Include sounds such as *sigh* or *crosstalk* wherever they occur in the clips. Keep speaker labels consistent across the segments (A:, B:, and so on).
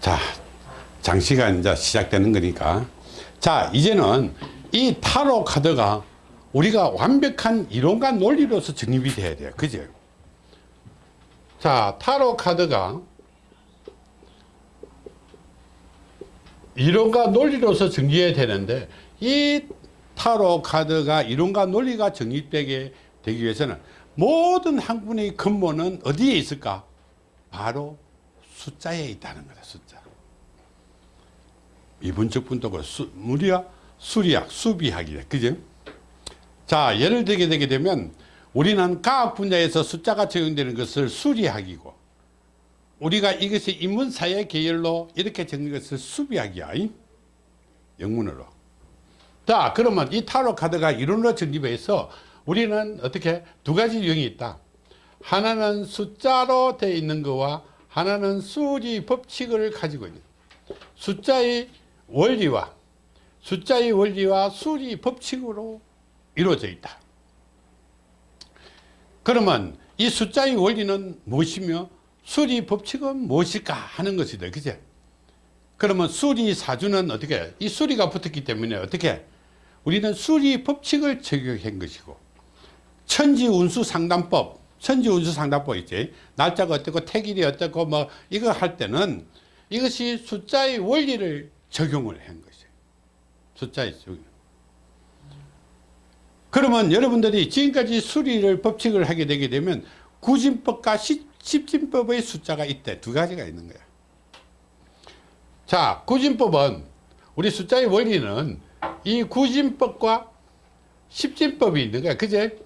A: 자, 장시가 이제 시작되는 거니까. 자, 이제는 이 타로 카드가 우리가 완벽한 이론과 논리로서 정립이 돼야 돼요. 그죠? 자, 타로 카드가 이론과 논리로서 정리해야 되는데 이 타로 카드가 이론과 논리가 정립되게 되기 위해서는 모든 학문의 근본은 어디에 있을까? 바로 숫자에 있다는 거다 숫자. 이분적 분도고 무리야 수리학 수비학이래. 그죠? 자 예를 들게 되게 되면 우리는 과학 분야에서 숫자가 적용되는 것을 수리학이고 우리가 이것이 인문사회 계열로 이렇게 적는 것을 수비학이야. 영문으로. 자 그러면 이 타로 카드가 이론으로 정립해서 우리는 어떻게 두 가지 유형이 있다. 하나는 숫자로 되어 있는 거와 하나는 수리 법칙을 가지고 있는 숫자의 원리와 숫자의 원리와 수리 법칙으로 이루어져 있다. 그러면 이 숫자의 원리는 무엇이며 수리 법칙은 무엇일까 하는 것이다. 그죠 그러면 수리 사주는 어떻게 이 수리가 붙었기 때문에 어떻게 우리는 수리 법칙을 적용한 것이고 천지 운수 상담법 천지운수 상담법 있지? 날짜가 어떻고 태길이 어떻고 뭐 이거 할 때는 이것이 숫자의 원리를 적용을 한 것이에요. 숫자의 적용. 그러면 여러분들이 지금까지 수리를 법칙을 하게 되게 되면 구진법과 십진법의 숫자가 이때 두 가지가 있는 거야. 자 구진법은 우리 숫자의 원리는 이 구진법과 십진법이 있는 거야. 그제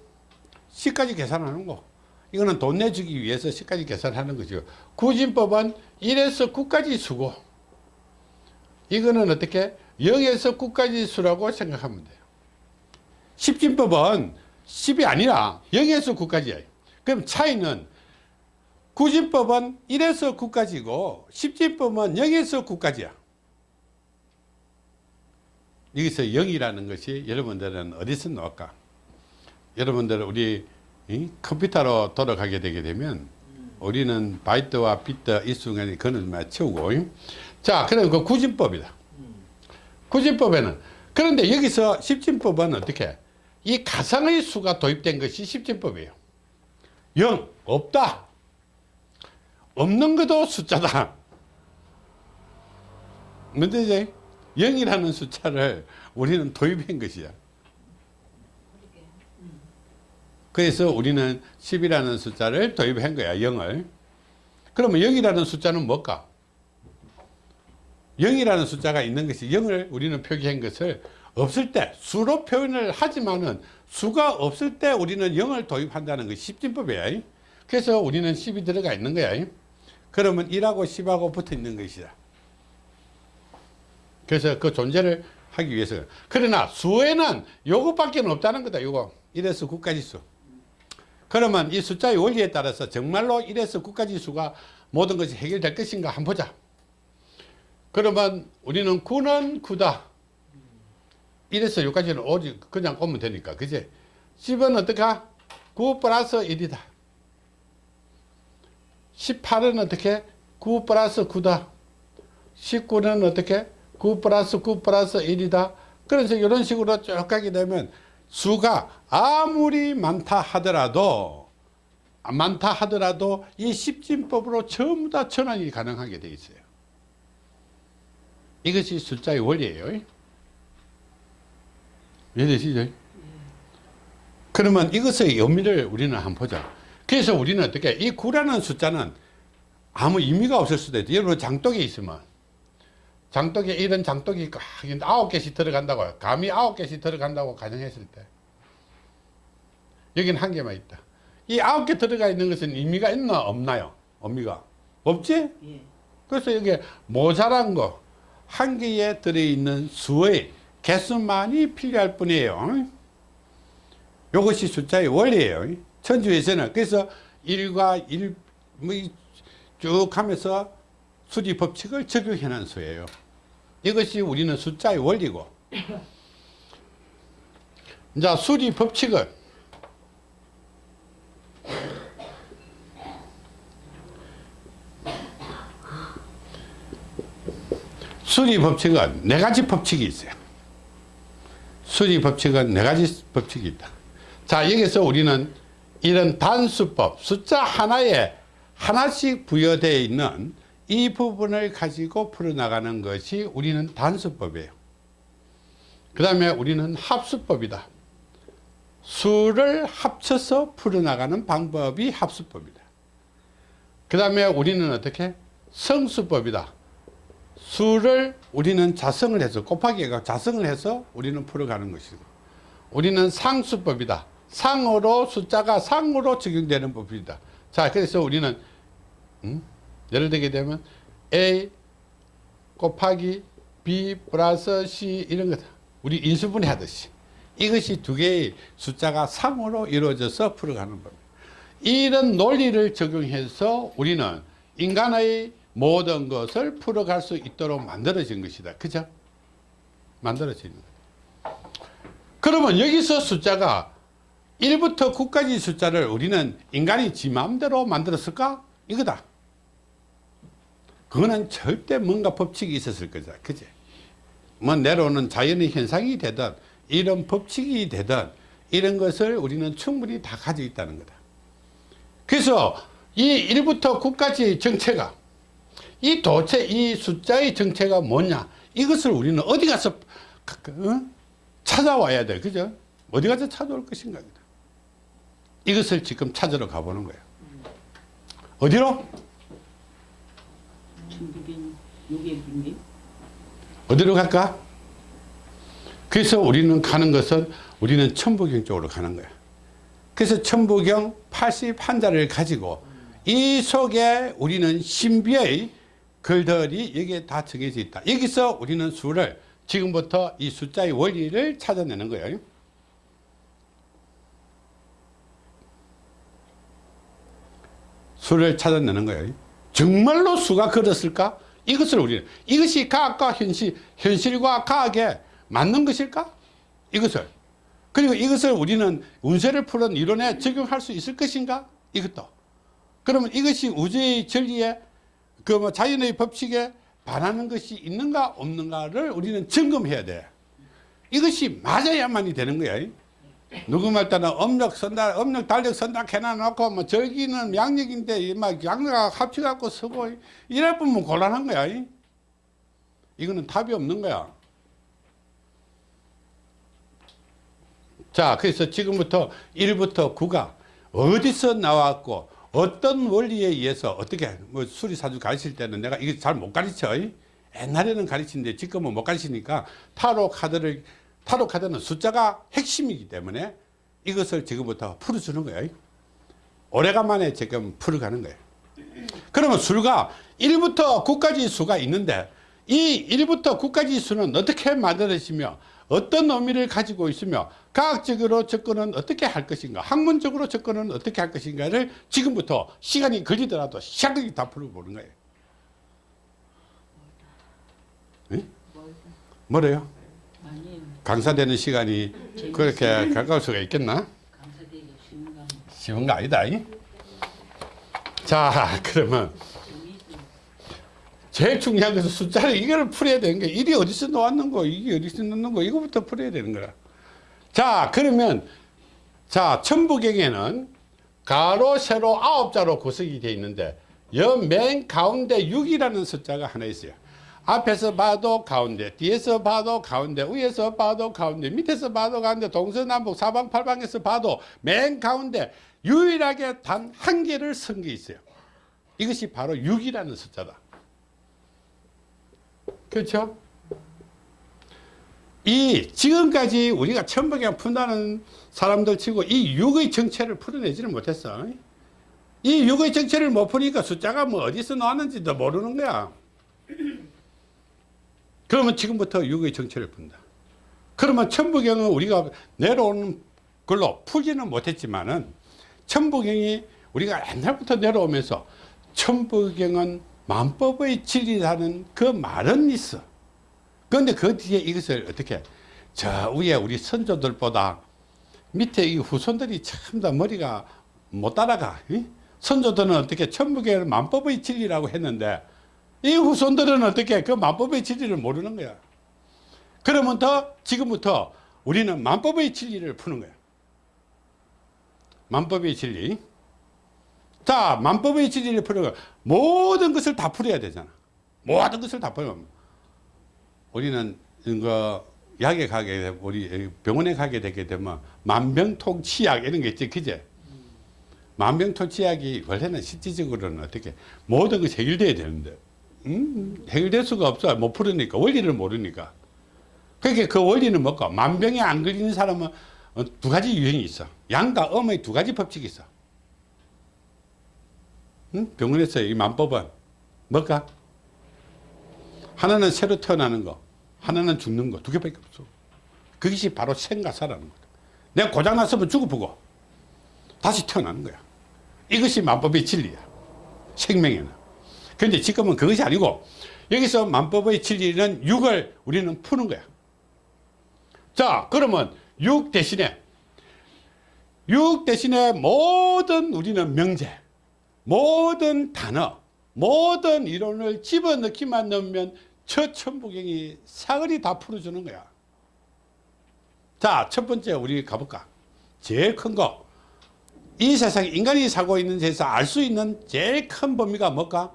A: 10까지 계산하는 거 이거는 돈 내주기 위해서 10까지 계산하는 거죠. 구진법은 1에서 9까지 수고. 이거는 어떻게 0에서 9까지 수라고 생각하면 돼요. 십진법은 10이 아니라 0에서 9까지야. 그럼 차이는 구진법은 1에서 9까지고 십진법은 0에서 9까지야. 여기서 0이라는 것이 여러분들은 어디서 나올까? 여러분들 우리 컴퓨터로 돌아가게 되게 되면 우리는 바이트와 비트 이 순간에 그는 맞추고 자 그럼 그 구진법이다. 구진법에는 그런데 여기서 십진법은 어떻게? 이 가상의 수가 도입된 것이 십진법이에요. 0 없다. 없는 것도 숫자다. 문제지 0이라는 숫자를 우리는 도입한 것이야 그래서 우리는 10이라는 숫자를 도입한 거야 0을. 그러면 0이라는 숫자는 뭘까? 0이라는 숫자가 있는 것이 0을 우리는 표기한 것을 없을 때 수로 표현을 하지만은 수가 없을 때 우리는 0을 도입한다는 것이 십진법이야. 그래서 우리는 10이 들어가 있는 거야. 그러면 1하고 10하고 붙어 있는 것이다. 그래서 그 존재를 하기 위해서. 그러나 수에는 요것밖에 없다는 거다 요거. 1에서 9까지 수 그러면 이 숫자의 원리에 따라서 정말로 1에서 9까지 수가 모든 것이 해결될 것인가 한번 보자. 그러면 우리는 9는 9다. 1에서 6까지는 오직 그냥 오면 되니까 그제 10은 어떡하? 9 플러스 1이다. 18은 어떻게? 9 플러스 9다. 19는 어떻게? 9 플러스 9 플러스 1이다. 그래서 이런 식으로 쭉 가게 되면 수가 아무리 많다 하더라도 많다 하더라도 이 십진법으로 전부 다 전환이 가능하게 되어 있어요. 이것이 숫자의 원리예요. 이해되시죠? 그러면 이것의 의미를 우리는 한번 보자. 그래서 우리는 어떻게 이 9라는 숫자는 아무 의미가 없을 수도 있다 여러분 장독에 있으면. 장독에 이런 장독이 아홉 개씩 들어간다고 감이 아홉 개씩 들어간다고 가정했을 때 여기는 한 개만 있다. 이 아홉 개 들어가 있는 것은 의미가 있나 없나요? 의미가? 없지?
B: 예.
A: 그래서 여기 모자란 거 한 개에 들어있는 수의 개수만이 필요할 뿐이에요. 이것이 숫자의 원리예요. 천주에서는. 그래서 1과 1, 뭐쭉 하면서 수리 법칙을 적용해 놓은 수예요. 이것이 우리는 숫자의 원리고. *laughs* 자, 수리 법칙을 순위 법칙은 네 가지 법칙이 있어요. 순위 법칙은 네 가지 법칙이 있다. 자, 여기서 우리는 이런 단수법, 숫자 하나에 하나씩 부여되어 있는 이 부분을 가지고 풀어나가는 것이 우리는 단수법이에요. 그 다음에 우리는 합수법이다. 수를 합쳐서 풀어나가는 방법이 합수법이다. 그 다음에 우리는 어떻게? 성수법이다. 수를 우리는 자성을 해서 곱하기가 자성을 해서 우리는 풀어가는 것이고 우리는 상수법이다. 상으로 숫자가 상으로 적용되는 법이다. 자 그래서 우리는 음? 예를 들게 되면 A 곱하기 B 플러스 C 이런 거다. 우리 인수분해 하듯이 이것이 두 개의 숫자가 상으로 이루어져서 풀어가는 법입니다. 이런 논리를 적용해서 우리는 인간의 모든 것을 풀어갈 수 있도록 만들어진 것이다. 그죠? 만들어진 것. 그러면 여기서 숫자가 1부터 9까지 숫자를 우리는 인간이 지 마음대로 만들었을까? 이거다. 그거는 절대 뭔가 법칙이 있었을 거죠. 그지? 뭐 내려오는 자연의 현상이 되든 이런 법칙이 되든 이런 것을 우리는 충분히 다 가지고 있다는 거다. 그래서 이 1부터 9까지 정체가 이 도체 이 숫자의 정체가 뭐냐 이것을 우리는 어디 가서 어? 찾아와야 돼. 그죠? 어디 가서 찾아올 것인가 이것을 지금 찾으러 가보는 거예요. 어디로? 어디로 갈까 그래서 우리는 가는 것은 우리는 천부경 쪽으로 가는 거야 그래서 천부경 81자를 가지고 이 속에 우리는 신비의 글들이 여기에 다 정해져 있다. 여기서 우리는 수를 지금부터 이 숫자의 원리를 찾아내는 거예요. 수를 찾아내는 거예요. 정말로 수가 그렇을까? 이것을 우리는 이것이 과학과 현실, 현실과 과학에 맞는 것일까? 이것을 그리고 이것을 우리는 운세를 푸는 이론에 적용할 수 있을 것인가? 이것도 그러면 이것이 우주의 진리에 그 뭐 자연의 법칙에 반하는 것이 있는가 없는가를 우리는 점검해야 돼. 이것이 맞아야만이 되는 거야. 누구 말 따라 음력 선다, 음력 달력 선다 해놔놓고 뭐 저기는 양력인데 막 양력 합쳐갖고 쓰고 이래 보면 곤란한 거야. 이거는 답이 없는 거야. 자, 그래서 지금부터 1부터 9가 어디서 나왔고 어떤 원리에 의해서 어떻게 뭐 수리사주 가르칠 때는 내가 이거 잘못 가르쳐. 옛날에는 가르치는데 지금은 못 가르치니까 타로 카드를 타로 카드는 숫자가 핵심이기 때문에 이것을 지금부터 풀어주는 거예요. 오래간만에 지금 풀어가는 거예요. 그러면 수가 1부터 9까지 수가 있는데 이 1부터 9까지 수는 어떻게 만들어지며 어떤 의미를 가지고 있으며 과학적으로 접근은 어떻게 할 것인가 학문적으로 접근은 어떻게 할 것인가를 지금부터 시간이 걸리더라도 시작하게 다 풀어보는 거예요 네? 뭐래요? 강사되는 시간이 그렇게 가까울 수가 있겠나?
B: 쉬운 거
A: 아니다 이? 자 그러면. 제일 중요한 것은 숫자를 이거를 풀어야 되는 거야. 일이 어디서 나왔는 거, 이게 어디서 나왔는 거, 이거부터 풀어야 되는 거야. 자, 그러면, 자, 천부경에는 가로, 세로, 아홉 자로 구성이 되어 있는데, 여맨 가운데 6이라는 숫자가 하나 있어요. 앞에서 봐도 가운데, 뒤에서 봐도 가운데, 위에서 봐도 가운데, 밑에서 봐도 가운데, 동서남북 사방팔방에서 봐도 맨 가운데 유일하게 단 한 개를 쓴 게 있어요. 이것이 바로 6이라는 숫자다. 그렇죠? 이 지금까지 우리가 천박에 푼다는 사람들 치고 이 육의 정체를 풀어내지는 못했어. 이 육의 정체를 못 푸니까 숫자가 뭐 어디서 나왔는지도 모르는 거야. 그러면 지금부터 육의 정체를 푼다. 그러면 천부경은 우리가 내려오는 걸로 풀지는 못했지만은 천부경이 우리가 옛날부터 내려오면서 천부경은 만법의 진리라는 그 말은 있어. 그런데 그 뒤에 이것을 어떻게 저 위에 우리 선조들보다 밑에 이 후손들이 참더 머리가 못 따라가. 이? 선조들은 어떻게 천부계를 만법의 진리라고 했는데 이 후손들은 어떻게 그 만법의 진리를 모르는 거야. 그러면 더 지금부터 우리는 만법의 진리를 푸는 거야. 만법의 진리. 자, 만법의 진리를 거. 모든 것을 다 풀어야 되잖아. 모든 것을 다 풀어. 우리는 이거 약에 가게 우리 병원에 가게 되게 되면 만병통치약 이런 게 있지, 그제? 만병통치약이 원래는 실질적으로는 어떻게 모든 것이 해결돼야 되는데. 음, 해결될 수가 없어. 못 풀으니까 원리를 모르니까. 그러니까 그 원리는 뭐고? 만병에 안 걸리는 사람은 어, 두 가지 유형이 있어. 양과 음의 두 가지 법칙이 있어 응? 병원에서 이 만법은 뭘까? 하나는 새로 태어나는 거 하나는 죽는 거 두 개밖에 없어. 그것이 바로 생과 사라는 거다. 내가 고장났으면 죽어보고 다시 태어나는 거야. 이것이 만법의 진리야. 생명에는. 그런데 지금은 그것이 아니고 여기서 만법의 진리는 육을 우리는 푸는 거야. 자 그러면 육 대신에 육 대신에 모든 우리는 명제 모든 단어 모든 이론을 집어넣기만 넣으면 저 천부경이 사거리 다 풀어주는 거야 자 첫 번째 우리 가볼까 제일 큰 거 이 세상에 인간이 살고 있는 데서 알수 있는 제일 큰 범위가 뭘까?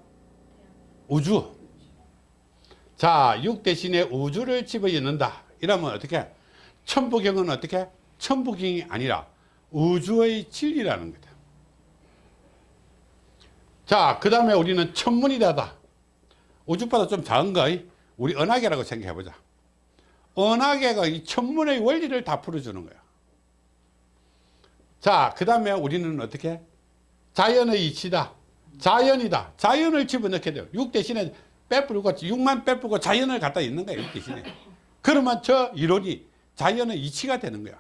A: 우주. 자, 육 대신에 우주를 집어넣는다. 이러면 어떻게? 천부경은 어떻게? 천부경이 아니라 우주의 진리라는 거다. 자, 그 다음에 우리는 천문이다다. 우주보다 좀 작은 거, 우리 은하계라고 생각해 보자. 은하계가 이 천문의 원리를 다 풀어주는 거야. 자, 그 다음에 우리는 어떻게? 자연의 이치다. 자연이다. 자연을 집어넣게 돼요. 육 대신에 빼뿌리고, 육만 빼뿌고 자연을 갖다 있는 거야, 육 대신에. 그러면 저 이론이 자연의 이치가 되는 거야.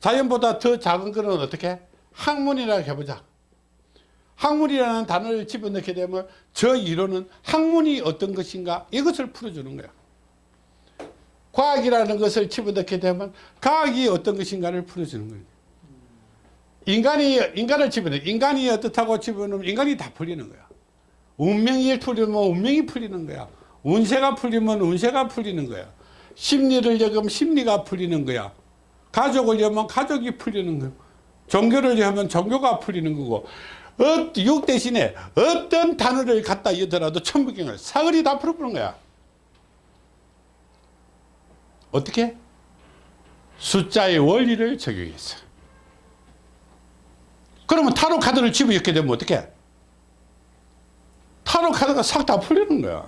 A: 자연보다 더 작은 거는 어떻게? 학문이라고 해보자. 학문이라는 단어를 집어넣게 되면 저 이론은 학문이 어떤 것인가 이것을 풀어주는 거야. 과학이라는 것을 집어넣게 되면 과학이 어떤 것인가를 풀어주는 거예요. 인간이, 인간을 집어넣어. 인간이 어떻다고 집어넣으면 인간이 다 풀리는 거야. 운명이 풀리면 운명이 풀리는 거야. 운세가 풀리면 운세가 풀리는 거야. 심리를 여기면 심리가 풀리는 거야. 가족을 여면 가족이 풀리는 거야. 종교를 여면 종교가 풀리는 거고. 어, 육 대신에 어떤 단어를 갖다 이더라도 천부경을 사거리 다 풀어보는 거야. 어떻게? 숫자의 원리를 적용해서. 그러면 타로 카드를 집어넣게 되면 어떻게? 타로 카드가 싹 다 풀리는 거야.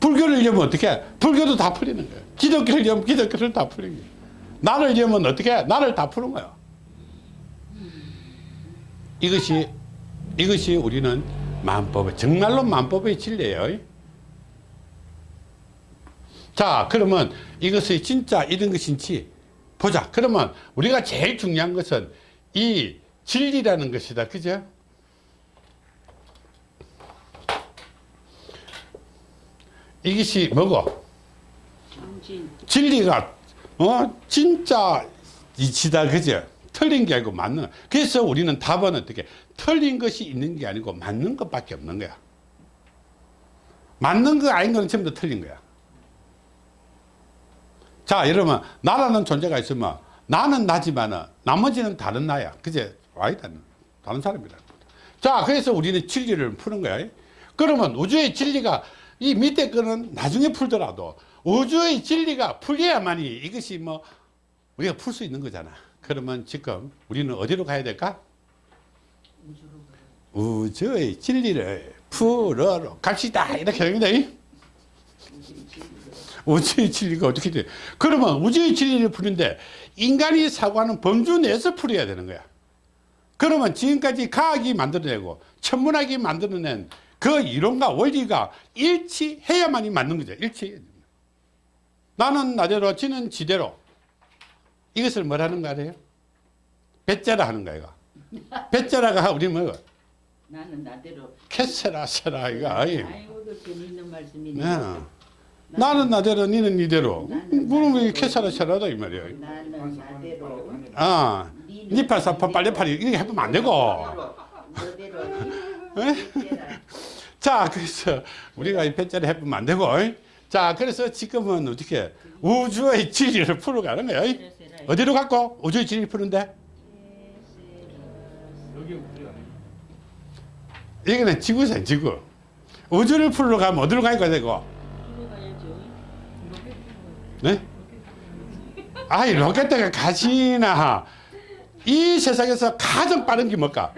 A: 불교를 여면 어떻게? 불교도 다 풀리는 거야. 기독교를 여면 기독교를 다 풀리는 거야. 나를 여면 어떻게? 나를 다 푸는 거야. 이것이, 이것이 우리는 만법의, 정말로 만법의 진리예요. 자 그러면 이것이 진짜 이런 것인지 보자. 그러면 우리가 제일 중요한 것은 이 진리라는 것이다. 그죠? 이것이 뭐고. 진리가 어? 진짜 이치다. 그죠 틀린 게 아니고 맞는 그래서 우리는 답은 어떻게? 틀린 것이 있는 게 아니고 맞는 것밖에 없는 거야. 맞는 거 아닌 거는 전부 다 틀린 거야. 자 여러분 나라는 존재가 있으면 나는 나지만 나머지는 다른 나야. 그제 아니다 다른 사람이라 자 그래서 우리는 진리를 푸는 거야. 그러면 우주의 진리가 이 밑에 거는 나중에 풀더라도 우주의 진리가 풀려야만이 이것이 뭐 우리가 풀 수 있는 거잖아 그러면 지금 우리는 어디로 가야 될까 우주의 진리를 풀어러 갑시다 이렇게 됩니다 우주의 진리가 어떻게 돼? 그러면 우주의 진리를 푸는데 인간이 사고하는 범주 내에서 풀어야 되는 거야. 그러면 지금까지 과학이 만들어내고 천문학이 만들어낸 그 이론과 원리가 일치해야만이 맞는 거죠. 일치. 나는 나대로, 지는 지대로. 이것을 뭐라는 거 알아요? 배짜라 하는 거야. 배짜라가 우리 뭐
B: 나는 나대로.
A: 캐세라 세라 이거 아이.
B: 아이고 그 재미있는 말씀이네.
A: 네. 나는 나대로 니는 니대로 그럼 왜 캐사라 세라다 이 말이야
B: 나는 나대로.
A: 아 니팔사팔 빨래팔이 이렇게 해보면 안 되고? 자, 그래서 우리가 이 패자를 해보면 안 되고. 자, 그래서 지금은 어떻게 우주의 진리를 풀어가는 거야. 어이? 어디로 갖고 우주의 진리를 푸는데?
C: 여기 우리 안에
A: 이거는 지구상 지구. 우주를 풀러 가면 어디로 가야 되고? 네? 아이 로켓가 가시나 이 세상에서 가장 빠른 게 뭘까?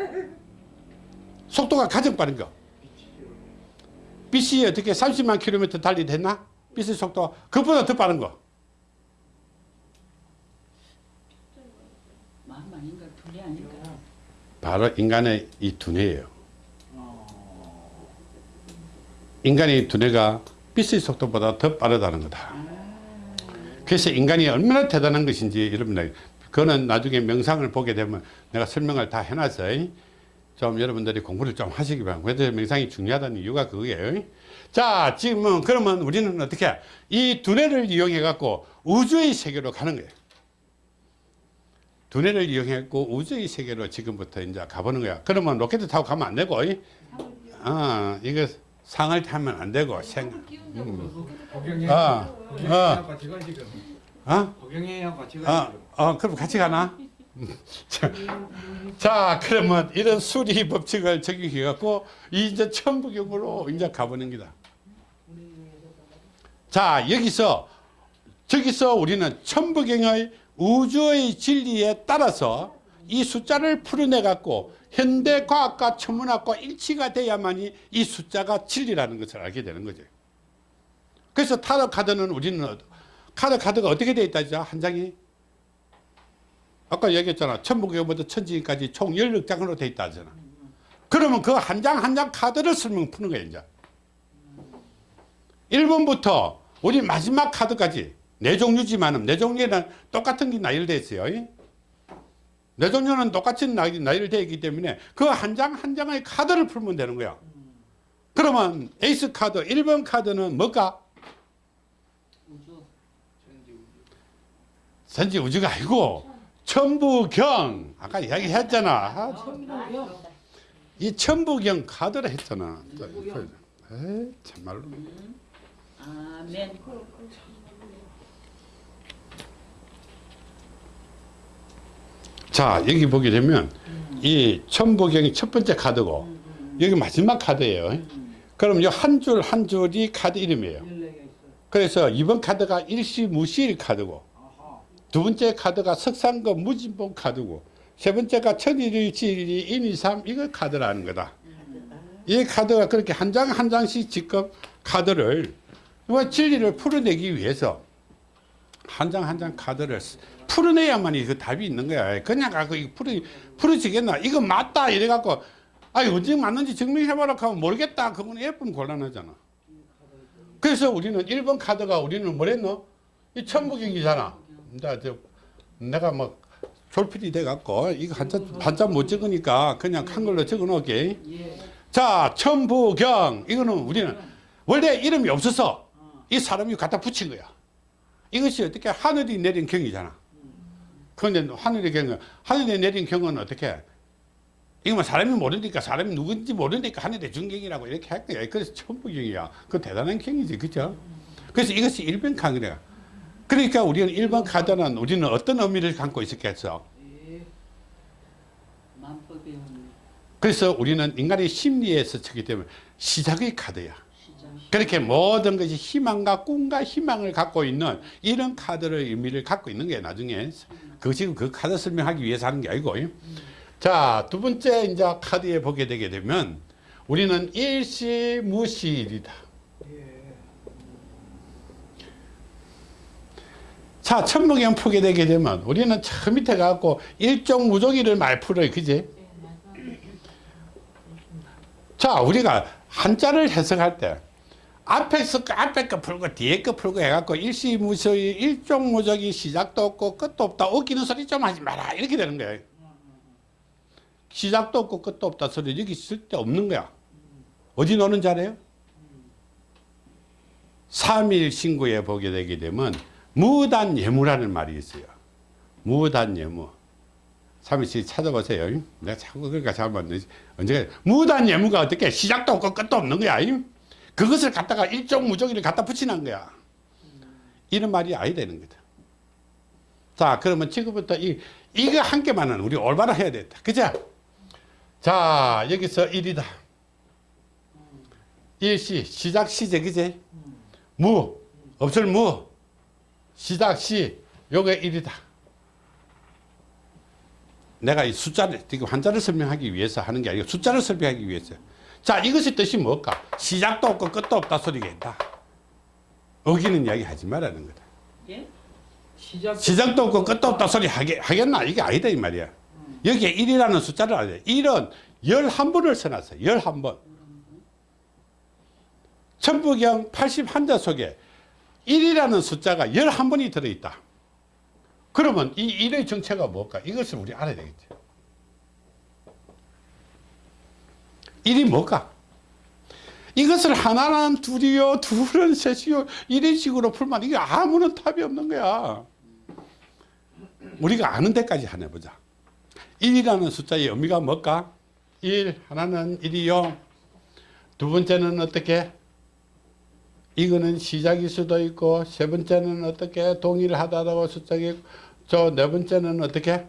A: 속도가 가장 빠른 거. 빛이 어떻게 30만 킬로미터 달리 됐나? 빛의 속도 그보다 더 빠른 거.
B: 마음 아닌가 둘이 아닌가
A: 바로 인간의 이 두뇌예요. 인간의 두뇌가 빛의 속도보다 더 빠르다는 거다. 그래서 인간이 얼마나 대단한 것인지 여러분들 그거는 나중에 명상을 보게 되면 내가 설명을 다 해놨어. 좀 여러분들이 공부를 좀 하시기 바랍니다. 왜 명상이 중요하다는 이유가 그거예요. 자, 지금은 그러면 우리는 어떻게 이 두뇌를 이용해 갖고 우주의 세계로 가는 거예요. 두뇌를 이용해 갖고 우주의 세계로 지금부터 이제 가보는 거야. 그러면 로켓 타고 가면 안 되고, 아, 이거 상을 타면 안 되고, 생,
C: 고경이
A: 아, 어?
C: 가
A: 아,
C: 지금
A: 어, 그럼 같이 가나? *laughs* 자, 자, 그러면 이런 수리 법칙을 적용해 갖고 이제 천부경으로 이제 가보는 기다. 자, 여기서 저기서 우리는 천부경의 우주의 진리에 따라서 이 숫자를 풀어내 갖고 현대 과학과 천문학과 일치가 돼야만이 이 숫자가 진리라는 것을 알게 되는 거죠. 그래서 타로 카드는 우리는 어- 카드 카드가 어떻게 되어 있다죠? 한 장이 아까 얘기했잖아. 천부경부터 천지까지 총 16장으로 되어 있다 하잖아. 그러면 그 한 장 한 장 카드를 설명 푸는 거야, 이제. 1번부터 우리 마지막 카드까지 네 종류지만은 네 종류는 똑같은 게 나열되어 있어요. 네 종류는 똑같은 나- 나열되어 있기 때문에 그 한장한 장의 카드를 풀면 되는 거야. 그러면 에이스 카드 1번 카드는 뭘까? 선지 우주가 아니고 천부경 아까 이야기했잖아. 아, 이 천부경 카드를 했잖아. 에이, 참말로.
B: 아멘
A: 자 여기 보게 되면 이 천부경이 첫 번째 카드고 여기 마지막 카드예요. 그럼 이 한 줄 한 줄이 카드 이름이에요. 그래서 이번 카드가 일시무실 카드고 두 번째 카드가 석상급 무진봉 카드고 세 번째가 천일일지일이 인이삼 이거 카드라는 거다. 이 카드가 그렇게 한 장 한 장씩 지금 카드를 뭐 진리를 풀어내기 위해서 한 장 한 장 카드를 쓰- 풀어내야만이 그 답이 있는 거야. 그냥 갖고 이거 풀어 풀어지겠나? 이거 맞다 이래 갖고 아니 언제 맞는지 증명해봐라 하면 모르겠다. 그건 예쁜 곤란하잖아. 그래서 우리는 1번 카드가 우리는 뭐랬노? 이 천부경이잖아. 나 저, 내가 막 졸필이 돼갖고 이거 한자 한자 못 적으니까 그냥 한글로 적어 놓을게. 자, 천부경 이거는 우리는 원래 이름이 없어서 이 사람이 갖다 붙인 거야. 이것이 어떻게 하늘이 내린 경이잖아. 그런데 하늘이 경은 하늘이 내린 경은 어떻게? 이거 뭐 사람이 모르니까 사람이 누군지 모르니까 하늘의 중경이라고 이렇게 할 거야. 그래서 천부경이야. 그 대단한 경이지, 그죠? 그래서 이것이 일변 강이래요. 그러니까 우리는 일반 카드는 우리는 어떤 의미를 갖고 있었겠어?
B: 의미
A: 그래서 우리는 인간의 심리에서 쳤기 때문에 시작의 카드야. 그렇게 모든 것이 희망과 꿈과 희망을 갖고 있는 이런 카드의 의미를 갖고 있는 거예요, 나중에. 그 지금 그 카드 설명하기 위해서 하는 게 아니고. 자, 두 번째 이제 카드에 보게 되게 되면 우리는 일시무실이다. 자, 천부경 풀게 되게 되면 우리는 저 밑에 가고 일종 무조기를 많이 풀어요. 그지? 자, 우리가 한자를 해석할 때 앞에서 그 앞에 거 풀고 뒤에 거 풀고 해갖고 일시무소의 일종무적이 시작도 없고 끝도 없다. 웃기는 소리 좀 하지 마라. 이렇게 되는 거예요. 시작도 없고 끝도 없다 소리 여기 쓸데 없는 거야. 어디 노는 자래요? 삼일 신구에 보게 되게 되면 무단 예무라는 말이 있어요. 무단 예무. 3일씩 찾아보세요. 내가 자꾸 그러니까 잘못 언제 무단 예무가 어떻게 시작도 없고 끝도 없는 거야. 그것을 갖다가 일종 무조기를 갖다 붙이는 거야. 이런 말이 아니 되는 거다. 자, 그러면 지금부터 이, 이거 한 개만은 우리 올바로 해야 된다. 그죠? 자, 여기서 1이다. 일시, 시작 시제, 그제? 무, 없을 무, 시작 시, 요게 1이다. 내가 이 숫자를, 지금 한자를 설명하기 위해서 하는 게 아니고 숫자를 설명하기 위해서. 자, 이것의 뜻이 뭘까? 시작도 없고 끝도 없다 소리가 있다. 어기는 이야기 하지 말라는 거다.
B: 예?
C: 시작
A: 시작도 없고 끝도 없다 소리 하겠, 하겠나? 이게 아니다, 이 말이야. 여기에 1이라는 숫자를 알려. 1은 11번을 써놨어요. 11번. 천부경 81자 속에 1이라는 숫자가 11번이 들어있다. 그러면 이 1의 정체가 뭘까? 이것을 우리 알아야 되겠지. 1이 뭘까? 이것을 하나는 둘이요, 둘은 셋이요, 이런 식으로 풀면 이게 아무런 답이 없는 거야. 우리가 아는 데까지 하나 보자. 1이라는 숫자의 의미가 뭘까? 1, 하나는 1이요. 두 번째는 어떻게? 이거는 시작일 수도 있고, 세 번째는 어떻게? 동일하다고 숫자기 저네 번째는 어떻게?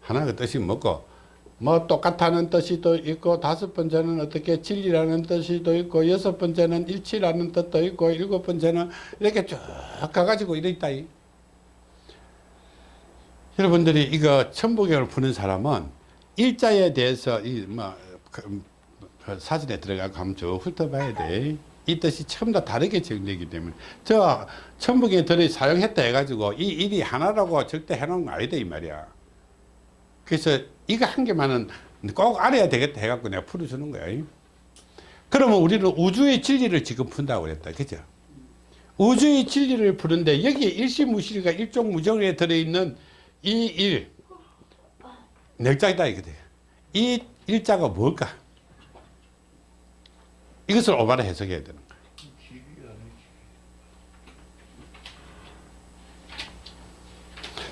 A: 하나가 뜻이 뭐고, 뭐 똑같다는 뜻이 또 있고, 다섯 번째는 어떻게 진리라는 뜻이 또 있고, 여섯 번째는 일치라는 뜻도 있고, 일곱 번째는 이렇게 쭉 가가지고 이래 있다. 이. 여러분들이 이거 천부경을 푸는 사람은 일자에 대해서 이뭐 그, 그 사진에 들어가고 한번 쭉 훑어봐야 돼. 이 뜻이 처음 다 다르게 정되기 때문에 저 천부경에 들어 사용했다 해가지고 이 일이 하나라고 절대 해놓은 거 아니다 이 말이야. 그래서 이거 한 개만은 꼭 알아야 되겠다 해갖고 내가 풀어주는 거야. 그러면 우리는 우주의 진리를 지금 푼다고 그랬다. 그죠? 우주의 진리를 푸는데 여기에 일시무실과 일종무정에 들어있는 이 일, 넥자이다 이거든. 이 일자가 뭘까? 이것을 오바로 해석해야 되는 거야.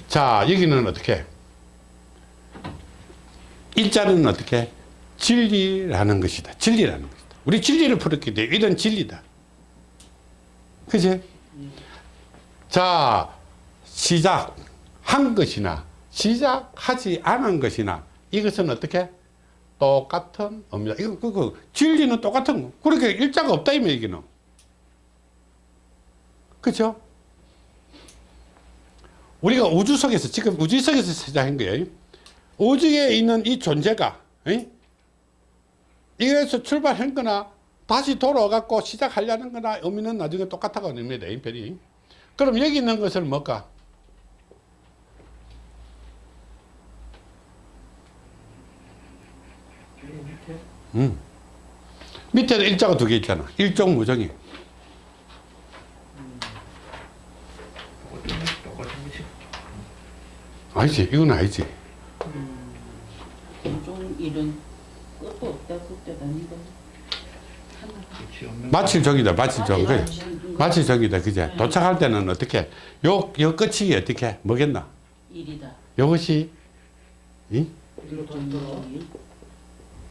A: 자, 여기는 어떻게? 일자는 어떻게? 진리라는 것이다. 진리라는 것이다. 우리 진리를 풀었기 때문에 이런 진리다. 그지? 자, 시작. 한 것이나 시작하지 않은 것이나 이것은 어떻게 똑같은 의미다. 이거 그거 진리는 똑같은 거. 그렇게 일자가 없다 이 얘기는. 그렇죠? 우리가 우주 속에서 지금 우주 속에서 시작한 거예요. 우주에 있는 이 존재가 에? 이에서 출발한 거나 다시 돌아가고 시작하려는 거나 의미는 나중에 똑같다고 의미다 이 별이. 그럼 여기 있는 것을 뭘까? 음. 밑에는 일자가 두 개 있잖아. 일종 무정이. 아니지. 이건 아니지.
B: 종 일은 끝도 없다 끝도 아니다. 하나.
C: 없는
A: 마칠 적이다. 마칠 적. 그래.
B: 음.
A: 마칠 적이다. 그제? 도착할 때는 어떻게? 요, 요 끝이 어떻게? 뭐겠나?
B: 일이다.
A: 요것이, 이?
B: 일.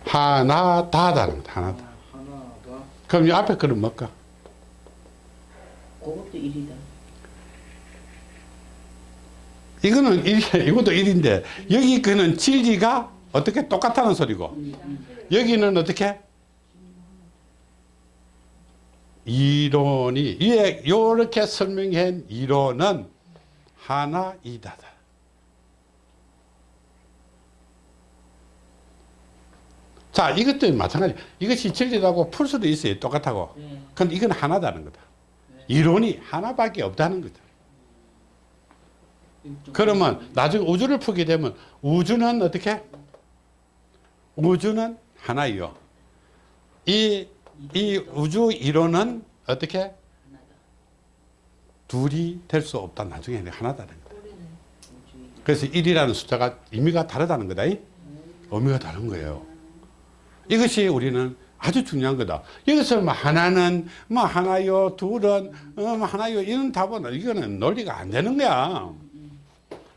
A: 하나, 다다는 거다. 하나다.
C: 하나가
A: 그럼 이 앞에 거는 뭘까?
B: 그것도 일이다.
A: 이거는 일, 이것도 일인데, 여기 거는 진리가 어떻게 똑같다는 소리고,
B: 음.
A: 여기는 어떻게? 이론이 위에 요렇게 설명한 이론은 하나이다다. 자, 이것도 마찬가지. 이것이 진리라고 풀 수도 있어요. 똑같다고.
B: 네.
A: 근데 이건 하나다는 거다. 이론이 하나밖에 없다는 거다. 그러면 나중에 우주를 풀게 되면 우주는 어떻게? 우주는 하나요. 이, 이 우주 이론은 어떻게?
B: 하나다.
A: 둘이 될 수 없다. 나중에
B: 일.
A: 그래서 1이라는 숫자가 의미가 다르다는 거다. 이? 의미가 다른 거예요. 이것이 우리는 아주 중요한 거다. 여기서 뭐 하나는 뭐 하나요, 둘은 어, 뭐 하나요 이런 답은 이거는 논리가 안 되는 거야.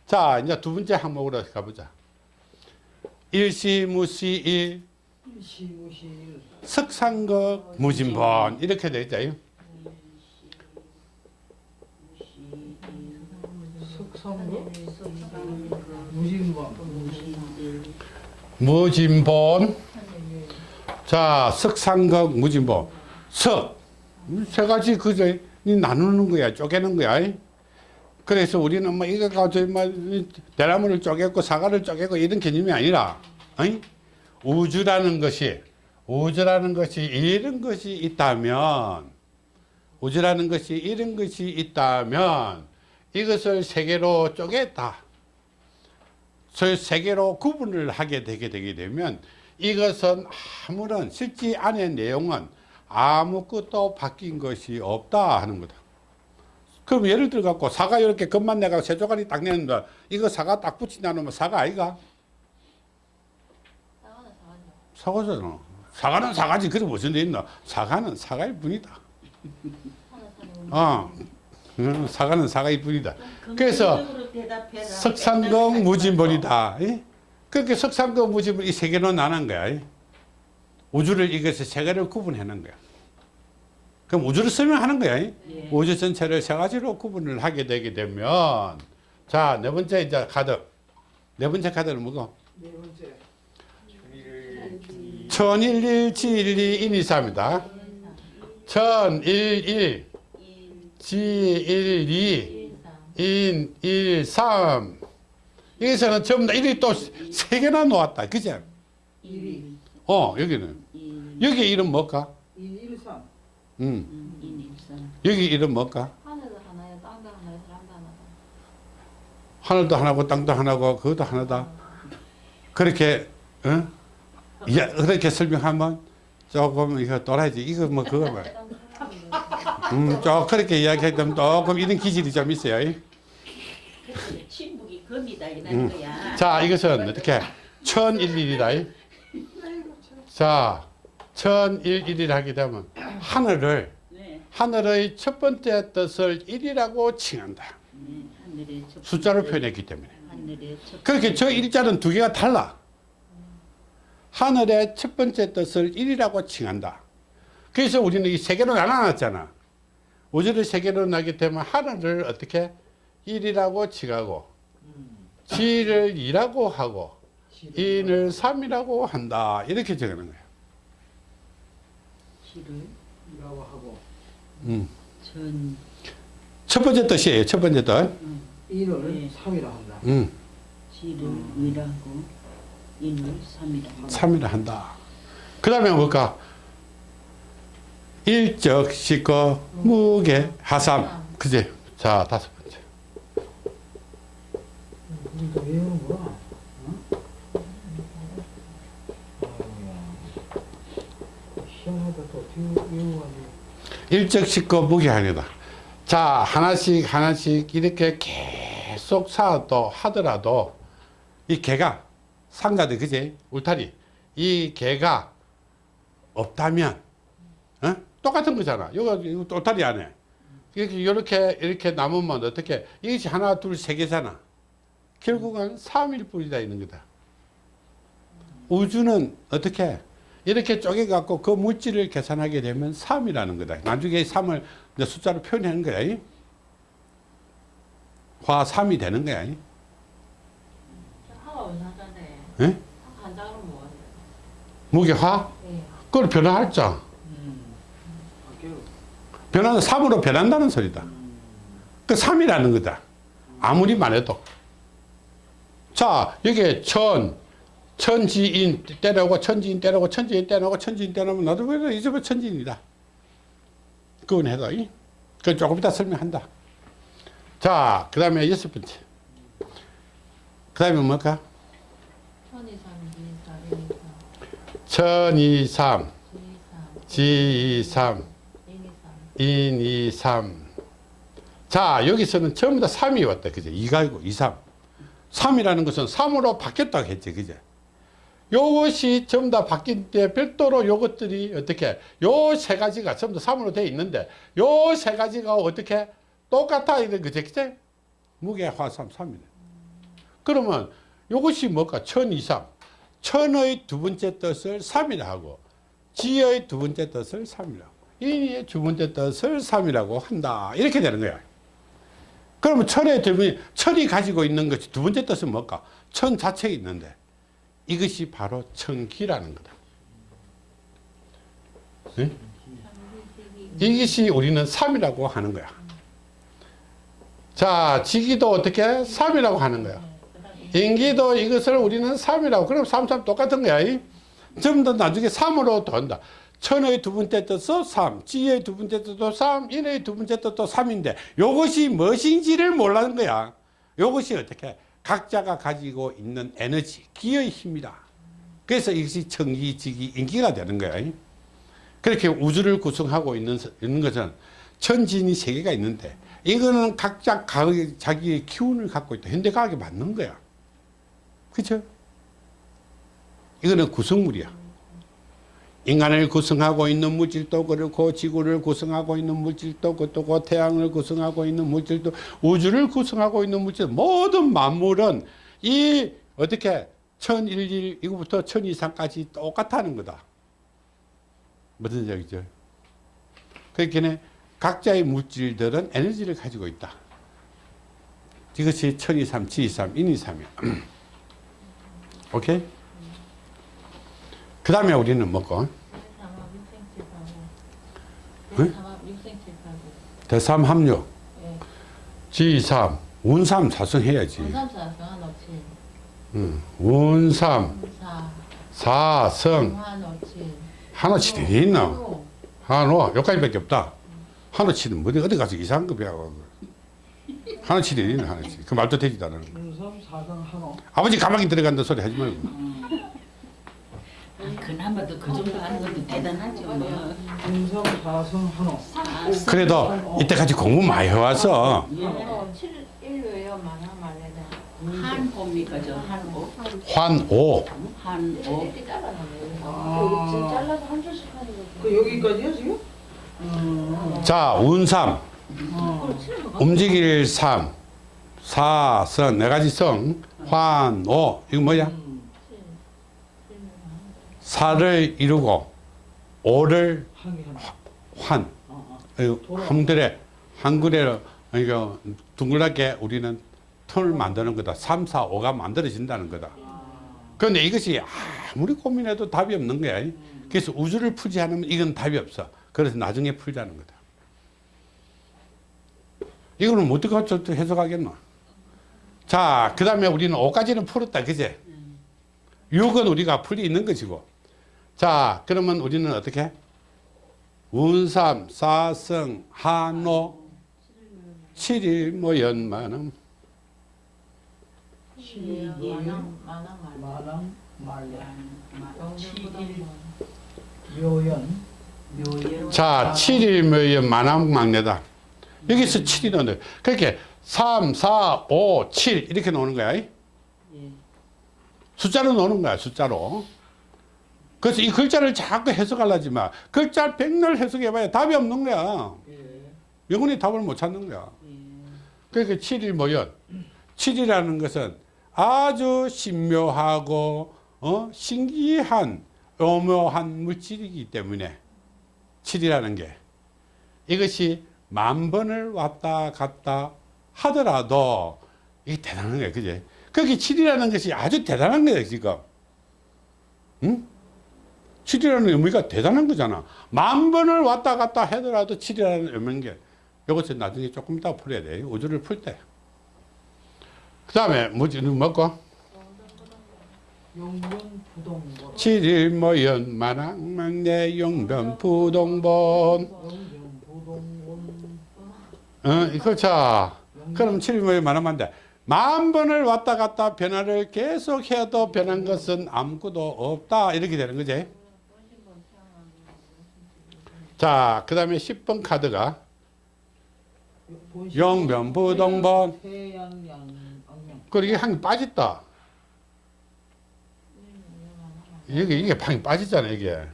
A: 자, 이제 두 번째 항목으로 가보자. 일시무시일,
C: 일시무시
A: 석상극, 무진본 이렇게.
C: 석삼거 무진번
A: 무진본. 자, 석상극, 무진본. 석. 세 가지 그저 이 나누는 거야. 쪼개는 거야. 그래서 우리는 뭐 이거 가지고 뭐 대나무를 쪼개고 사과를 쪼개고 이런 개념이 아니라 어이? 우주라는 것이 우주라는 것이 이런 것이 있다면 우주라는 것이 이런 것이 있다면 이것을 세 개로 쪼갰다. 저세 개로 구분을 하게 되게 되게 되면 이것은 아무런 실제 안의 내용은 아무것도 바뀐 것이 없다 하는 거다. 그럼 예를 들어 갖고 사과 이렇게 겉만 내가 세 조각이 딱 내는다. 이거 사과 딱 붙인다 놓으면 사과 아이가? 사과잖아. 사과는 사과지. 그래 무슨 데 있나? 사과는 사과일 뿐이다. 어. 음, 사과는 사과일 뿐이다. 그래서. 석상공 무진본이다. 예? 그렇게 석상공 무진본 이 세 개로 나눈 거야. 예? 우주를 이것을 세 개를 구분하는 거야. 그럼 우주를 설명하는 거야. 예?
B: 예.
A: 우주 전체를 세 가지로 구분을 하게 되게 되면 자, 네 번째 이제 카드. 네 번째 카드는 뭐고?
C: 네 번째
A: 천일일 지일이 인이사입니다. 천일일 지일이 인일삼 여기서는 전부 다 일이 또 세 개나 놓았다. 그죠?
C: 일이
A: 어, 여기는. 여기 이름 뭘까?
C: 일일삼
A: 음.
B: 인일삼.
A: 여기 이름 뭘까?
D: 하늘도 하나요, 땅도 하나요, 사람도 하나다.
A: 하늘도 하나고 땅도 하나고 그것도 하나다. 그렇게 어? 야, 그렇게 설명하면 조금 이거 또라이지. 이거 뭐 그거 뭐. 음, 좀 그렇게 이야기하면 조금 이런 기질이 좀 있어요.
B: 침묵이 금이다 이런
A: 음.
B: 거야.
A: 자, 이것은 어떻게 천일일이다. 자, 천일일을 하게 되면 하늘을
B: 네.
A: 하늘의 첫 번째 뜻을 일이라고 칭한다.
B: 네.
A: 숫자로 표현했기 때문에. 그렇게 저 일자는 두 개가 달라. 하늘의 첫 번째 뜻을 일이라고 칭한다. 그래서 우리는 이 세 개로 나눠놨잖아. 우주를 세 개로 나게 되면 하늘을 어떻게 일이라고 칭하고 지를 이라고 하고 인을 삼이라고 한다. 이렇게 적는 거야.
B: 시를
C: 이라고 하고
A: 음.
B: 전
A: 첫 번째 뜻이에요. 첫 번째 뜻.
C: 인을
B: 네.
C: 삼이라 한다
A: 음.
B: 시를 위라고 인을 삼이라 한다.
A: 삼이라 한다. 그 다음에 뭘까? 일적, 시거, 무게, 하삼. 그지? 자, 다섯 번째.
C: 우리도 외우는 거야 어? 아이고야 희한하다 또 어떻게 외워가지고
A: 일적, 시거, 무게 아니다. 자, 하나씩, 하나씩 이렇게 계속 쌓아도 하더라도 이 개가, 상가들, 그지? 울타리. 이 개가 없다면, 어? 똑같은 거잖아. 이거 울타리 안에. 이렇게, 이렇게, 이렇게 남으면 어떻게, 이것이 하나, 둘, 세 개잖아. 결국은 3일 뿐이다 있는 거다. 우주는 어떻게 이렇게 쪼개갖고 그 물질을 계산하게 되면 3이라는 거다. 나중에 3을 이제 숫자로 표현하는 거야. 이. 화 3이 되는 거야. 이.
D: 화가 왜 나잖아요.
A: 예?
D: 뭐?
A: 무게화?
D: 예.
A: 그걸 변화할자.
C: 바뀌어
A: 변화는 3으로 변한다는 소리다. 그 3이라는 거다. 아무리 말해도. 자, 여기에 천, 천지인 때려고, 천지인 때려고, 천지인 때려고, 천지인 때려면 나도 왜 이제부터 천지인이다. 그건 이? 그건 조금 이따 설명한다. 자, 그 다음에 여섯 번째. 그 다음에 뭘까?
D: 천이삼, 이삼, 지이삼, 인이삼.
A: 자, 여기서는 전부 다 3이 왔다. 그죠? 2가 아니고 2, 3. 3이라는 것은 3으로 바뀌었다고 했지. 그죠? 요것이 전부 다 바뀐 때 별도로 요것들이 어떻게, 요 세 가지가 전부 다 3으로 되어 있는데, 요 세 가지가 어떻게 똑같아. 이런 거죠. 그죠? 무게, 화삼, 3이네. 그러면 이것이 뭘까? 천 이상. 천의 두 번째 뜻을 삼이라 하고 지의 두 번째 뜻을 삼이라 고 인의 두 번째 뜻을 삼이라고 한다. 이렇게 되는 거야. 그러면 천의 두 번, 천이 가지고 있는 것이 두 번째 뜻은 뭘까? 천 자체에 있는데 이것이 바로 천기라는 거다. 네? 이것이 우리는 삼이라고 하는 거야. 자, 지기도 어떻게? 3이라고 하는 거야. 인기도 이것을 우리는 3이라고. 그럼 3, 3 똑같은 거야. 이? 전부 다 나중에 3으로 돈다. 천의 두 번째 뜻도 3, 지의 두 번째 뜻도 3, 인의 두 번째 뜻도 3인데 이것이 무엇인지를 몰라는 거야. 이것이 어떻게? 각자가 가지고 있는 에너지, 기의 힘이다. 그래서 이것이 천기, 지기, 인기가 되는. 이? 그렇게 우주를 구성하고 있는, 있는 것은 천진이 세 개가 있는데 이거는 각자 자기의 기운을 갖고 있다. 현대과학에 맞는 거야. 그렇죠? 이거는 구성물이야. 인간을 구성하고 있는 물질도 그렇고 지구를 구성하고 있는 물질도 그렇고 태양을 구성하고 있는 물질도 우주를 구성하고 있는 물질 모든 만물은 이 어떻게 천일일 이거부터 천 이상까지 똑같다는 거다. 무슨 얘기죠? 그렇게 각자의 물질들은 에너지를 가지고 있다. 이것이 천이삼, 지이삼, 인이삼이야. 오케이? 그 다음에 우리는?
D: 대삼합 육생칠하고 대삼
A: 합류,
D: 예.
A: 지이삼, 운삼 사성해야지. 응. 운삼,
D: 사
A: 사성, 한오치 되게 있나? 한오, 여기까지밖에 없다. 한오치는 어디, 어디 가서 이상한 거 배워. 한오치 되게 있나, 한오치. 그 말도 되지도
C: 사성 한호.
A: 아버지 가방에 들어간다 소리 하지 말고.
B: 아니, 그나마 도 그 정도 하는 것도 대단하죠. 뭐.
C: 윤섬 사성 한호.
A: 그래도 이때까지 공부 많이 해와서
D: 어, 말레다
B: 한호입니까 저 한호?
A: 환오
C: 아.
D: 지금 잘라서 한 줄씩 하는 거지
C: 그 여기까지요 지금? 음.
A: 자 운삼
C: 어.
A: 움직일 삼 사선 네 가지 성 환 오 이거 뭐야
C: 음.
A: 사를 이루고 오를. 환. 한글에 한글에 이거 둥글하게 우리는 톤을 만드는 거다. 3, 4, 5가 만들어진다는 거다. 그런데 이것이 아무리 고민해도 답이 없는 거야. 그래서 우주를 풀지 않으면 이건 답이 없어. 그래서 나중에 풀자는 거다. 이거는 뭐 어떻게 해석하겠노? 자그 다음에 우리는 5까지는 풀었다. 그제? 6은 우리가 풀이 있는 것이고 자 그러면 우리는 어떻게 운삼 사성 한오 칠일 뭐 연만음
C: 마랑.
B: 칠일
C: 묘연.
B: 묘연.
A: 자 7일 뭐연 만암 막내다 여기서 7이 넣는 그렇게 3 4 5 7 이렇게 나오는 거야
B: 예.
A: 숫자로 나오는 거야 숫자로 그래서 이 글자를 자꾸 해석하려지 마 글자 백날 해석해봐야 답이 없는 거야
C: 예.
A: 영원히 답을 못 찾는 거야
B: 예.
A: 그러니까 7일 모연 7이라는 것은 아주 신묘하고 어? 신기한 오묘한 물질이기 때문에 7이라는 게 이것이 만 번을 왔다 갔다 하더라도 이게 대단한 거야 그지 그게 7이라는 것이 아주 대단한 거야 지금 응? 7이라는 의미가 대단한 거잖아 만 번을 왔다 갔다 하더라도 7이라는 의미인 게 이것을 나중에 조금 이따 풀어야 돼. 우주를 풀 때. 그 다음에 뭐지,
C: 부동본.
A: 7일 모연 만왕망내 용변 부동본.
C: 용변 부동본.
A: 어, 이거 자. 그럼 7일 모연 만왕망내. 만 번을 왔다 갔다 변화를 계속 해도 변한 것은 아무것도 없다. 이렇게 되는 거지. 자, 그 다음에 10번 카드가 용변 부동본.
C: 태양양 악명.
A: 그리고 이게 한개 빠졌다. 이게, 이게 방이 빠졌잖아, 이게.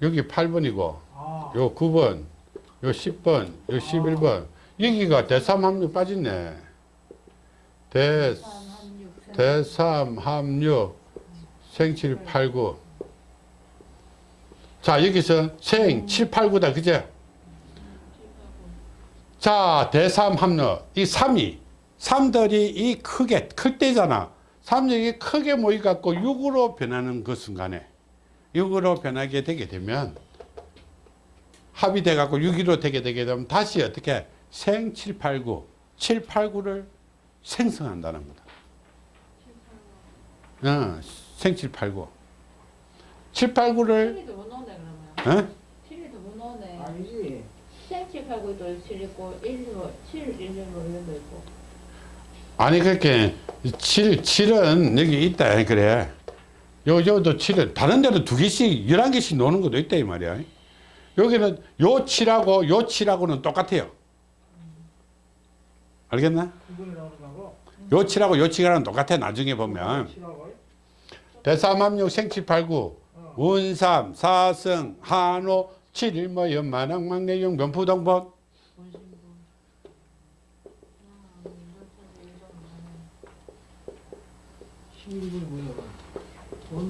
A: 여기 8번이고,
C: 아.
A: 요 9번, 요 10번, 요 11번. 여기가 대삼합류 빠졌네. 대, 대삼, 합육, 생칠, 팔구. 자, 여기서 생, 칠, 팔구다. 그죠? 자, 대삼, 합육. 이 삼이, 삼들이 이 크게, 클 때잖아. 삼력이 크게 모여갖고 육으로 변하는 그 순간에, 육으로 변하게 되게 되면, 합이 돼갖고 6기로 되게 되게 되면 다시 어떻게 생 7, 8, 9 7, 8, 9를 생성한다는 거다 어, 생 7, 8, 9 7, 8, 9를
D: 7이도 못 넣네 그러면
A: 어?
D: 7이도 못 넣네
C: 아니지.
D: 생칠 팔고 또7 있고 1로 7, 1로 이런 거 있고
A: 아니 그렇게 7, 7은 여기 있다 그래 요, 요도 7은 다른 데는 두 개씩 11개씩 노는 것도 있다 이 말이야 여기는 요 7하고 요 7하고는 똑같아요 알겠나? 요 7하고 요 7하고는 똑같아 나중에 보면 생칠팔구
C: 어.
A: 운삼 사승 한호 칠일모 연만왕 막내용
C: 뭐야? 어?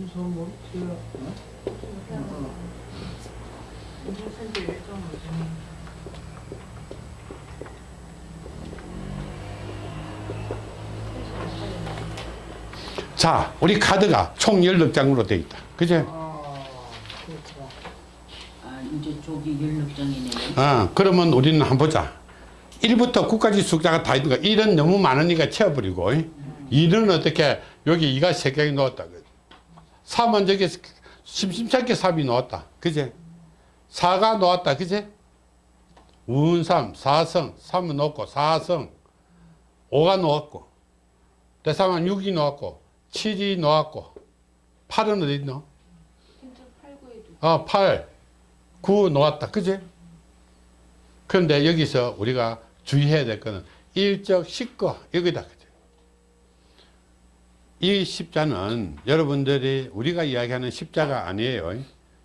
D: 인중선지 일정
A: 자 우리 카드가 총 16장으로 되어 있다.
B: 아 이제 저기 연락장이네.
A: 어, 그러면 우리는 한번 보자. 1부터 9까지 숫자가 다 있는 거 1은 너무 많으니까 채워버리고. 2는 어떻게 여기 2가 3개가 넣었다 3은 저기 심심찮게 3이 넣었다. 그제? 4가 넣었다. 그제? 운삼 4성. 3은 넣었고 4성. 5가 넣었고. 대상은 6이 넣었고. 7이 넣었고. 8은 어디 있노?
D: 진짜 8, 9에도
A: 어, 8, 9 놓았다. 그지? 그런데 여기서 우리가 주의해야 될 거는 일적 식거 여기다. 그지? 이 십자는 여러분들이 우리가 이야기하는 십자가 아니에요.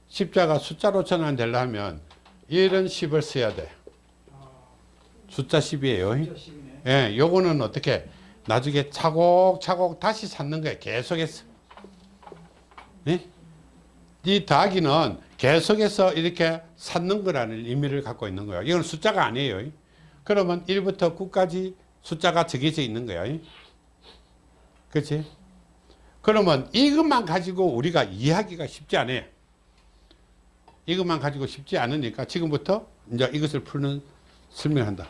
A: 십자가 숫자로 전환되려면 1은 10을 써야 돼. 숫자 10이에요.
C: 진짜 십이네.
A: 예, 요거는 어떻게 나중에 차곡차곡 다시 쌓는 거예요. 계속해서. 예? 이 더하기는 계속해서 이렇게 쌓는 거라는 의미를 갖고 있는 거예요. 이건 숫자가 아니에요. 그러면 1부터 9까지 숫자가 정해져 있는 거예요. 그렇지? 그러면 이것만 가지고 우리가 이해하기가 쉽지 않아요. 이것만 가지고 쉽지 않으니까 지금부터 이제 이것을 푸는 설명한다.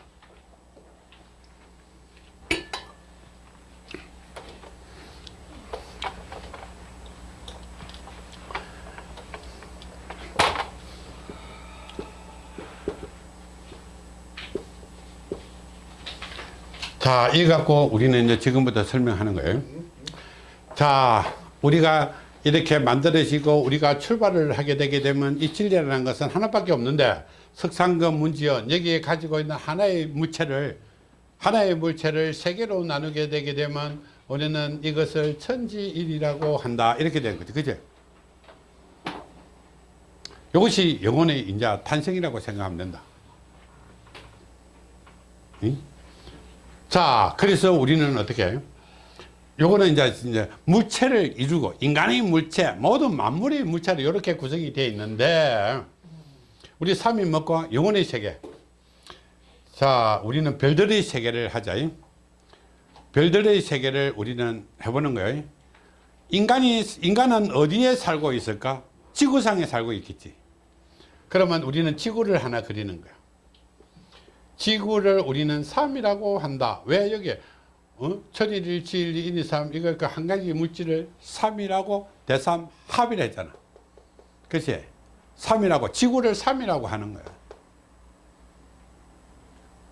A: 자, 이 갖고 우리는 이제 지금부터 설명하는 거예요. 자, 우리가 이렇게 만들어지고 우리가 출발을 하게 되게 되면 이 진리라는 것은 하나밖에 없는데 석상금 문지연 여기에 가지고 있는 하나의 물체를 하나의 물체를 세 개로 나누게 되게 되면 우리는 이것을 천지일이라고 한다 이렇게 되는 거죠 그죠 이것이 영혼의 인자 탄생이라고 생각하면 된다 응? 자 그래서 우리는 어떻게 해요? 요거는 이제, 이제 물체를 이루고 인간의 물체 모든 만물의 물체로 이렇게 구성이 되어 있는데 우리 삼이 먹고 영혼의 세계. 자 우리는 별들의 세계를 하자. 별들의 세계를 우리는 해보는 거예요. 인간이 인간은 어디에 살고 있을까? 지구상에 살고 있겠지. 그러면 우리는 지구를 하나 그리는 거야 지구를 우리는 삼이라고 한다. 왜 여기 어? 천일일 지일이 인이 삼 이거 그 한 가지 물질을 삼이라고 대삼 합이라 했잖아. 그치? 삼이라고 지구를 삼이라고 하는 거야.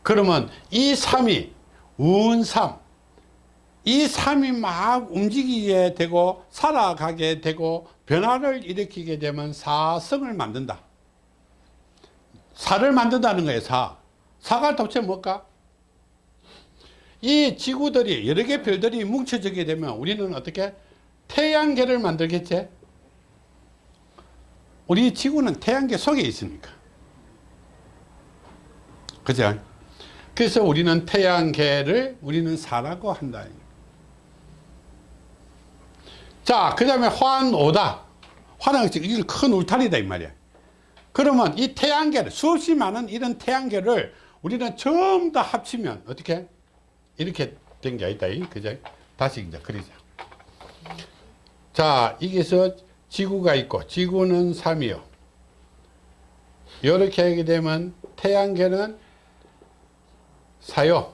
A: 그러면 이 삼이 운삼 이 삼이 막 움직이게 되고 살아가게 되고 변화를 일으키게 되면 사성을 만든다. 사를 만든다는 거예요 사 사가 도대체 뭘까? 이 지구들이 여러 개 별들이 뭉쳐지게 되면 우리는 어떻게 태양계를 만들겠지? 우리 지구는 태양계 속에 있으니까. 그죠? 그래서 우리는 태양계를 우리는 사라고 한다. 자, 그 다음에 환오다. 화는 이게 큰 울타리다 이 말이야. 그러면 이 태양계를 수없이 많은 이런 태양계를 우리는 전부 다 합치면 어떻게 이렇게 된 게 아니다. 이. 그죠? 다시 이제 그리자. 자, 여기서 지구가 있고 지구는 3이요. 이렇게 하게 되면 태양계는 4요.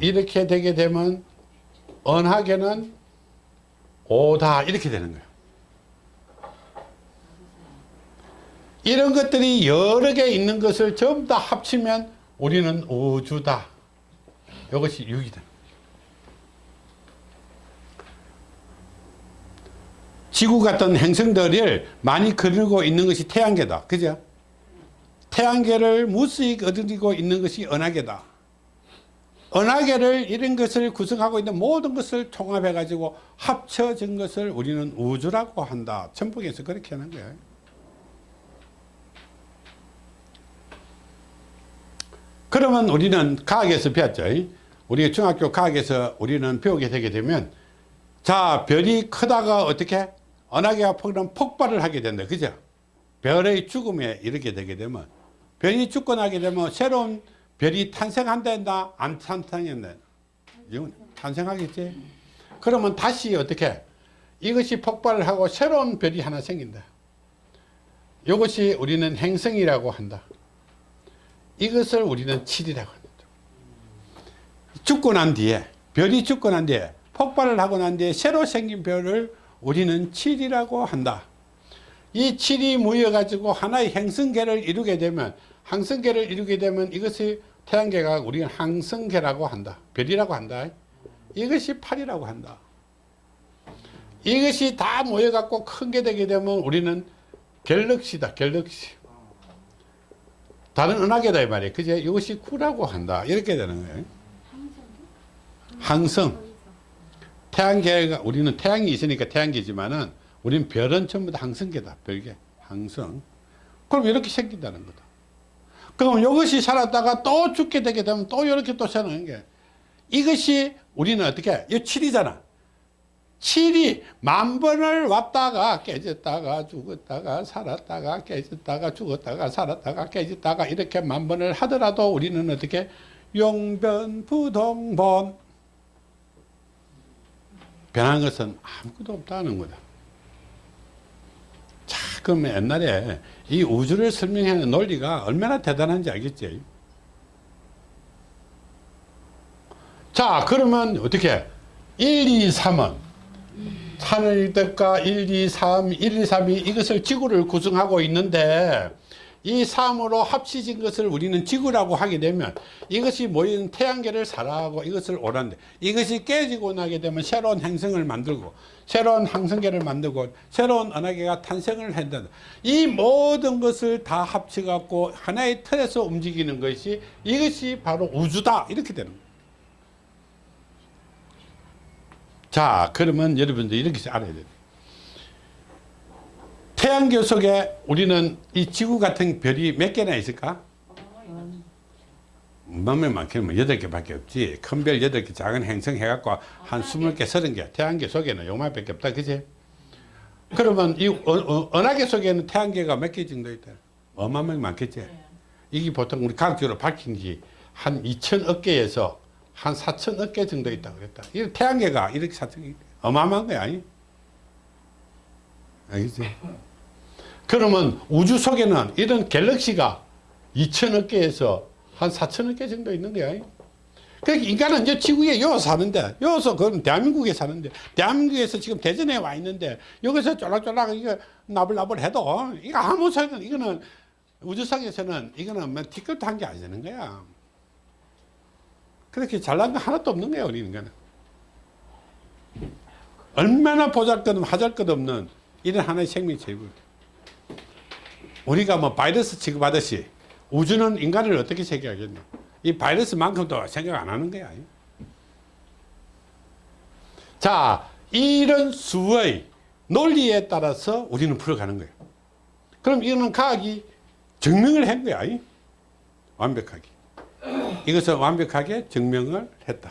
A: 이렇게 되게 되면 은하계는 5다 이렇게 되는 거예요. 이런 것들이 여러 개 있는 것을 전부 다 합치면 우리는 우주다. 이것이 6이다. 지구 같은 행성들을 많이 그리고 있는 것이 태양계다. 그죠? 태양계를 무수히 거느리고 있는 것이 은하계다. 은하계를 이런 것을 구성하고 있는 모든 것을 통합해 가지고 합쳐진 것을 우리는 우주라고 한다. 천북에서 그렇게 하는 거예요. 그러면 우리는 과학에서 배웠죠. 우리 중학교 과학에서 우리는 배우게 되게 되면 자 별이 크다가 어떻게 은하계가 폭 폭발을 하게 된다. 그죠? 별의 죽음에 이르게 되게 되면 별이 죽고 나게 되면 새로운 별이 탄생한다 안 탄생한다 이건 탄생하겠지 그러면 다시 어떻게 이것이 폭발을 하고 새로운 별이 하나 생긴다 이것이 우리는 행성이라고 한다 이것을 우리는 칠이라고 합니다 죽고 난 뒤에 별이 죽고 난 뒤에 폭발을 하고 난 뒤에 새로 생긴 별을 우리는 칠이라고 한다 이 칠이 모여 가지고 하나의 행성계를 이루게 되면 항성계를 이루게 되면 이것이 태양계가 우리는 항성계라고 한다. 별이라고 한다. 이것이 팔이라고 한다. 이것이 다 모여갖고 큰 게 되게 되면 우리는 갤럭시다. 갤럭시. 다른 은하계다 이 말이에요. 그제 이것이 구라고 한다. 이렇게 되는 거예요. 항성. 태양계가 우리는 태양이 있으니까 태양계지만은 우리는 별은 전부 다 항성계다. 별계. 항성. 그럼 이렇게 생긴다는 거다. 그럼 이것이 살았다가 또 죽게 되게 되면 또 이렇게 또 사는 게 이것이 우리는 어떻게 이 7이잖아 7이 만 번을 왔다가 깨졌다가 죽었다가 살았다가 깨졌다가 죽었다가 살았다가 깨졌다가 이렇게 만 번을 하더라도 우리는 어떻게 용변부동본 변한 것은 아무것도 없다는 거다 자, 그러면 옛날에 이 우주를 설명하는 논리가 얼마나 대단한지 알겠지? 자, 그러면 어떻게? 1, 2, 3은 하늘 뜻과 1, 2, 3, 1, 2, 3이 이것을 지구를 구성하고 있는데 이 3으로 합치진 것을 우리는 지구라고 하게 되면 이것이 모인 태양계를 살아가고 이것을 오란데 이것이 깨지고 나게 되면 새로운 행성을 만들고 새로운 항성계를 만들고 새로운 은하계가 탄생을 한다. 이 모든 것을 다 합쳐 갖고 하나의 틀에서 움직이는 것이 이것이 바로 우주다 이렇게 되는 거예요. 자 그러면 여러분들 이렇게 알아야 돼요. 태양계 속에 우리는 이 지구 같은 별이 몇 개나 있을까? 몇몇 많게는 여덟 개밖에 없지. 큰 별 여덟 개, 작은 행성 해갖고 한 스물 개, 서른 개. 태양계 속에는 요만밖에 없다, 그지? 그러면 이 어, 어, 은하계 속에는 태양계가 몇 개 정도 있다? 어마어마하게 많겠지? 이게 보통 우리 과학적으로 밝힌 지한 2천억 개에서 한 4천억 개 정도 있다고 그랬다. 이 태양계가 이렇게 사천 어마어마한 거야, 아니? 알겠지? 그러면 우주 속에는 이런 갤럭시가 2천억 개에서 한 4천억 개 정도 있는 거야. 그러니까 인간은 이제 지구에 요 사는데, 여기서 그럼 대한민국에 사는데, 대한민국에서 지금 대전에 와 있는데, 여기서 쫄락쫄락 이거 나불나불 해도, 이거 아무 소용, 이거는 우주상에서는 이거는 뭐 티끌도 한게안 되는 거야. 그렇게 잘난 거 하나도 없는 거야, 우리 인간은. 얼마나 보잘 것 없는, 하잘 것 없는 이런 하나의 생명체이고. 우리가 뭐 바이러스 취급하듯이 우주는 인간을 어떻게 생각하겠노? 이 바이러스만큼도 생각 안 하는 거야. 자, 이런 수의 논리에 따라서 우리는 풀어가는 거예요. 그럼 이거는 과학이 증명을 한 거야. 완벽하게. 이것을 완벽하게 증명을 했다.